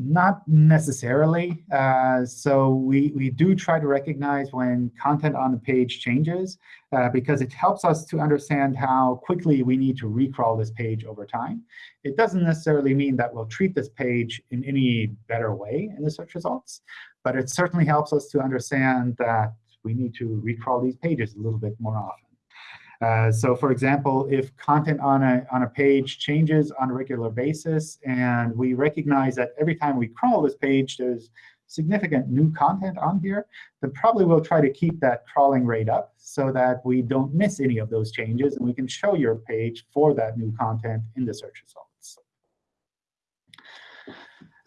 Not necessarily. Uh, so we, we do try to recognize when content on the page changes, uh, because it helps us to understand how quickly we need to recrawl this page over time. It doesn't necessarily mean that we'll treat this page in any better way in the search results, but it certainly helps us to understand that we need to recrawl these pages a little bit more often. Uh, so for example, if content on a, on a page changes on a regular basis, and we recognize that every time we crawl this page, there's significant new content on here, then probably we'll try to keep that crawling rate up so that we don't miss any of those changes, and we can show your page for that new content in the search results.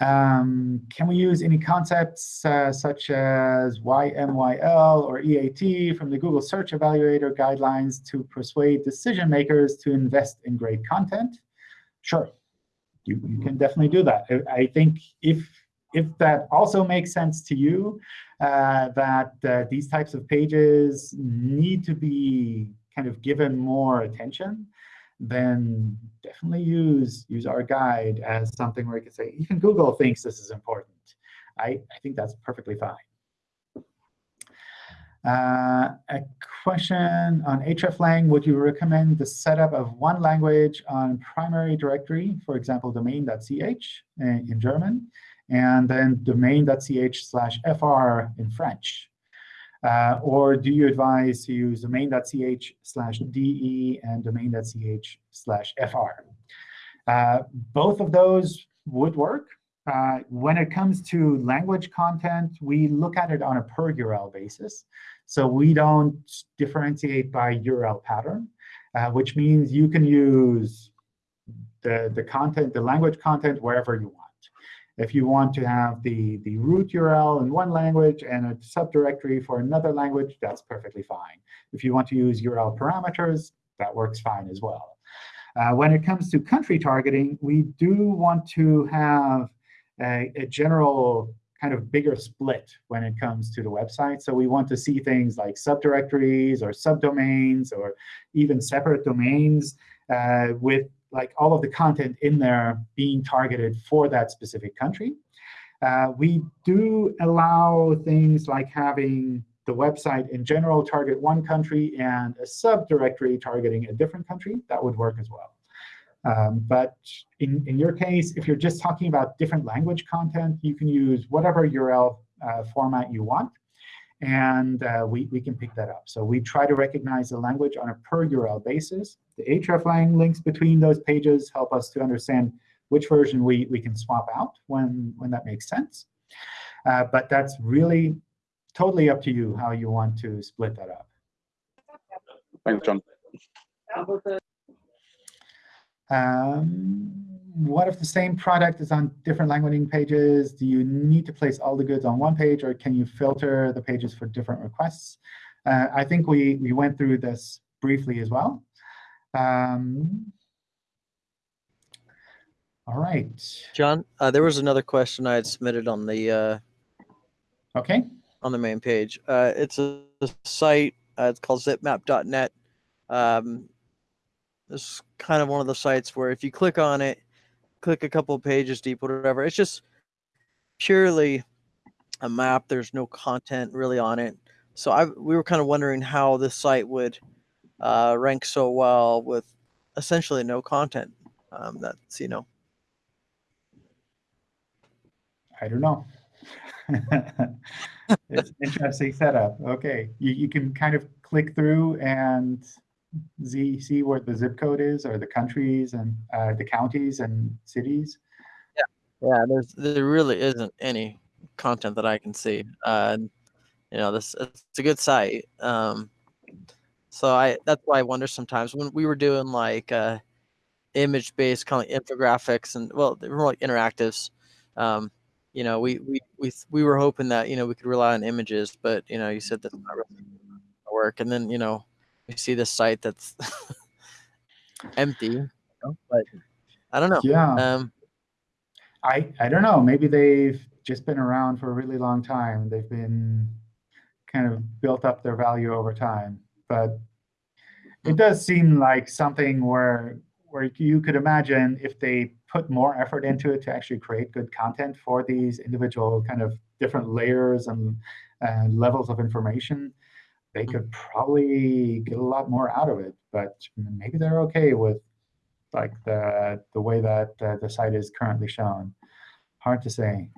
Um, can we use any concepts uh, such as YMYL or EAT from the Google Search Evaluator guidelines to persuade decision makers to invest in great content? Sure, you, you can definitely do that. I, I think if if that also makes sense to you, uh, that uh, these types of pages need to be kind of given more attention, then definitely use, use our guide as something where you can say, even Google thinks this is important. I, I think that's perfectly fine. Uh, a question on hreflang, would you recommend the setup of one language on primary directory, for example, domain.ch in, in German, and then domain.ch slash fr in French? Uh, or do you advise to use domain.ch slash de and domain.ch slash fr? Uh, both of those would work. Uh, when it comes to language content, we look at it on a per URL basis. So we don't differentiate by URL pattern, uh, which means you can use the, the content, the language content wherever you want. If you want to have the, the root URL in one language and a subdirectory for another language, that's perfectly fine. If you want to use URL parameters, that works fine as well. Uh, when it comes to country targeting, we do want to have a, a, general kind of bigger split when it comes to the website. So we want to see things like subdirectories or subdomains or even separate domains uh, with like all of the content in there being targeted for that specific country. Uh, we do allow things like having the website in general target one country and a subdirectory targeting a different country. That would work as well. Um, but in, in your case, if you're just talking about different language content, you can use whatever URL uh, format you want and uh, we, we can pick that up. So we try to recognize the language on a per URL basis. The hreflang links between those pages help us to understand which version we, we can swap out when, when that makes sense. Uh, but that's really totally up to you how you want to split that up. Thanks, John. Um, what if the same product is on different landing pages? Do you need to place all the goods on one page, or can you filter the pages for different requests? Uh, I think we, we went through this briefly as well. Um, all right. John, uh, there was another question I had submitted on the uh, okay on the main page. Uh, it's a, a site. Uh, it's called zipmap.net. Um, this is kind of one of the sites where if you click on it, click a couple pages deep, or whatever. It's just purely a map. There's no content really on it. So I we were kind of wondering how this site would uh, rank so well with essentially no content. Um, that's you know. I don't know. it's interesting setup. Okay, you, you can kind of click through and Z, see where the zip code is or the countries and uh, the counties and cities? Yeah, yeah. There's there really isn't any content that I can see. Uh, you know, this it's a good site. Um, so I that's why I wonder sometimes when we were doing like uh, image based kind of infographics and well, they were more like interactives. Um, you know, we, we we we were hoping that you know we could rely on images, but you know, you said that's not really work. And then you know, you see this site that's empty, you know? but I don't know. Yeah. Um, I I don't know. Maybe they've just been around for a really long time. They've been kind of built up their value over time. But it does seem like something where where you could imagine if they put more effort into it to actually create good content for these individual kind of different layers and uh, levels of information, they could probably get a lot more out of it. But maybe they're OK with like the the way that uh, the site is currently shown. Hard to say.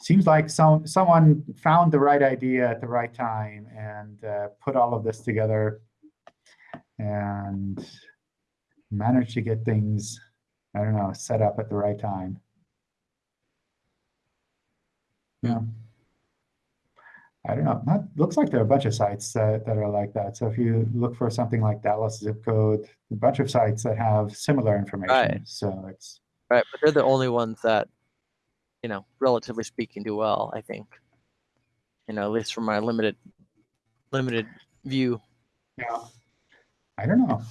Seems like some someone found the right idea at the right time and uh, put all of this together and managed to get things, I don't know, set up at the right time. Yeah. I don't know. Not, looks like there are a bunch of sites that, that are like that. So if you look for something like Dallas zip code, a bunch of sites that have similar information. Right. So it's Right, but they're the only ones that, you know, relatively speaking, do well. I think. You know, at least from my limited, limited view. yeah. I don't know.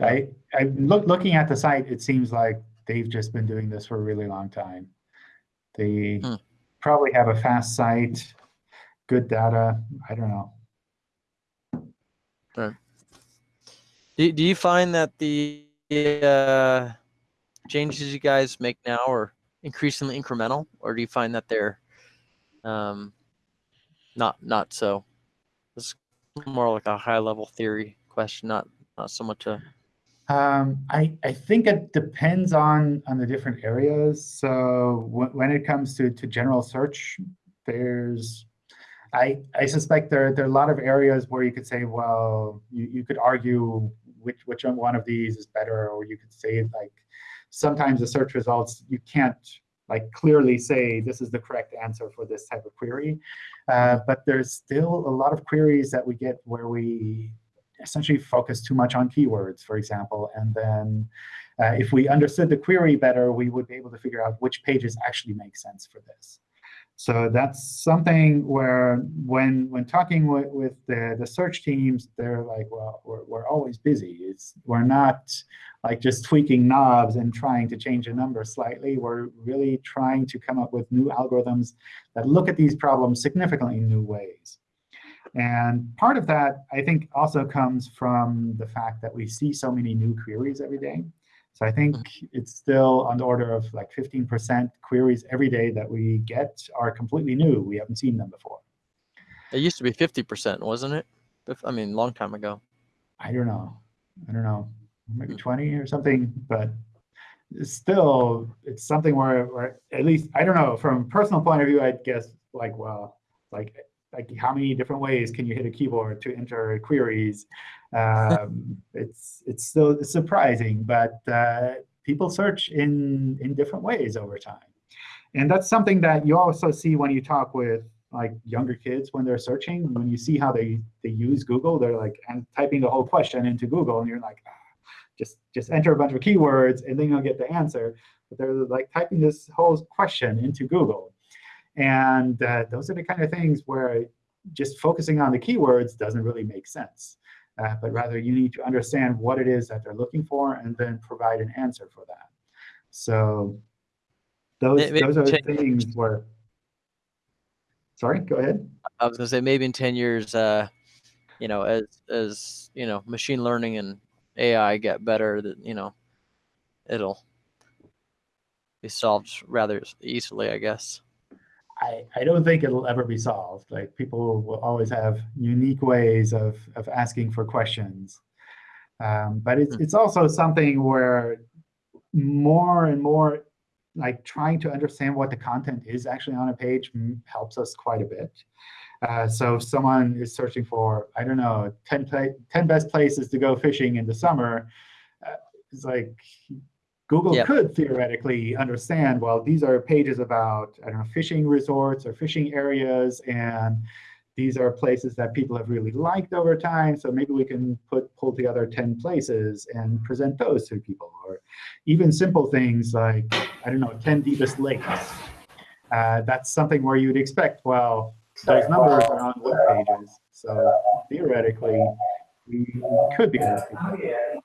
I I look looking at the site. It seems like they've just been doing this for a really long time. They Hmm. probably have a fast site, good data. I don't know. Do, do you find that the uh, changes you guys make now are increasingly incremental, or do you find that they're um, not not so? It's more like a high level theory question, not not so much a Um, I, I think it depends on, on the different areas. So when, when it comes to, to general search, there's, I, I suspect there, there are a lot of areas where you could say, well, you, you could argue which, which one of these is better, or you could say like, sometimes the search results, you can't like clearly say this is the correct answer for this type of query. Uh, but there's still a lot of queries that we get where we essentially focus too much on keywords, for example. And then uh, if we understood the query better, we would be able to figure out which pages actually make sense for this. So that's something where when when talking with, with the, the search teams, they're like, well, we're, we're always busy. It's, we're not like just tweaking knobs and trying to change a number slightly. We're really trying to come up with new algorithms that look at these problems significantly in new ways. And part of that, I think, also comes from the fact that we see so many new queries every day. So I think mm-hmm. it's still on the order of like 15% queries every day that we get are completely new. We haven't seen them before. It used to be fifty percent, wasn't it? I mean, long time ago. I don't know. I don't know. Maybe mm. 20 or something, but it's still, it's something where, where at least, I don't know, from a personal point of view, I'd guess like, well, like, like how many different ways can you hit a keyboard to enter queries? Um, it's, it's still surprising, but uh, people search in, in different ways over time. And that's something that you also see when you talk with like younger kids when they're searching. When you see how they, they use Google, they're like and typing the whole question into Google, and you're like, ah, just just enter a bunch of keywords, and then you'll get the answer. But they're like typing this whole question into Google. And uh, those are the kind of things where just focusing on the keywords doesn't really make sense. Uh, but rather, you need to understand what it is that they're looking for and then provide an answer for that. So those, May- maybe those are things where, sorry, go ahead. I was gonna say maybe in ten years, uh, you know, as as you know, machine learning and AI get better, that you know, it'll be solved rather easily, I guess. I, I don't think it'll ever be solved. Like people will always have unique ways of, of asking for questions. Um, but it's, Hmm. it's also something where more and more like trying to understand what the content is actually on a page helps us quite a bit. Uh, so if someone is searching for, I don't know, 10, 10 best places to go fishing in the summer, uh, it's like Google Yep. could theoretically understand, well, these are pages about, I don't know, fishing resorts or fishing areas, and these are places that people have really liked over time, so maybe we can put pull together 10 places and present those to people. Or even simple things like, I don't know, 10 deepest lakes. Uh, that's something where you'd expect, well, those numbers are on web pages, so theoretically, we could be able to do that.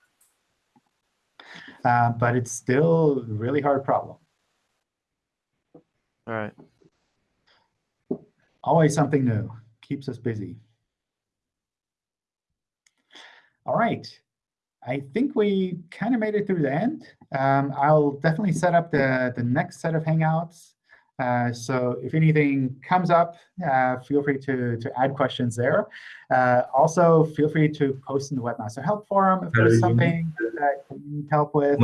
Uh, but it's still a really hard problem. All right. Always something new. Keeps us busy. All right. I think we kind of made it through the end. Um, I'll definitely set up the, the next set of Hangouts. Uh, so if anything comes up, uh, feel free to, to add questions there. Uh, also, feel free to post in the Webmaster Help Forum if there's something that you need help with.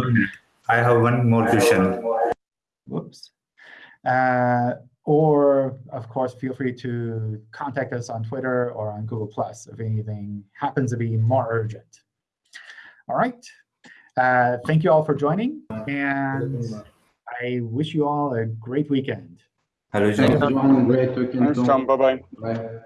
I have one more question. Whoops. Uh, or, of course, feel free to contact us on Twitter or on Google Plus if anything happens to be more urgent. All right. Uh, thank you all for joining, and I wish you all a great weekend. Hello, Thanks, John. John. Great weekend. Thanks, John. Bye-bye. Bye.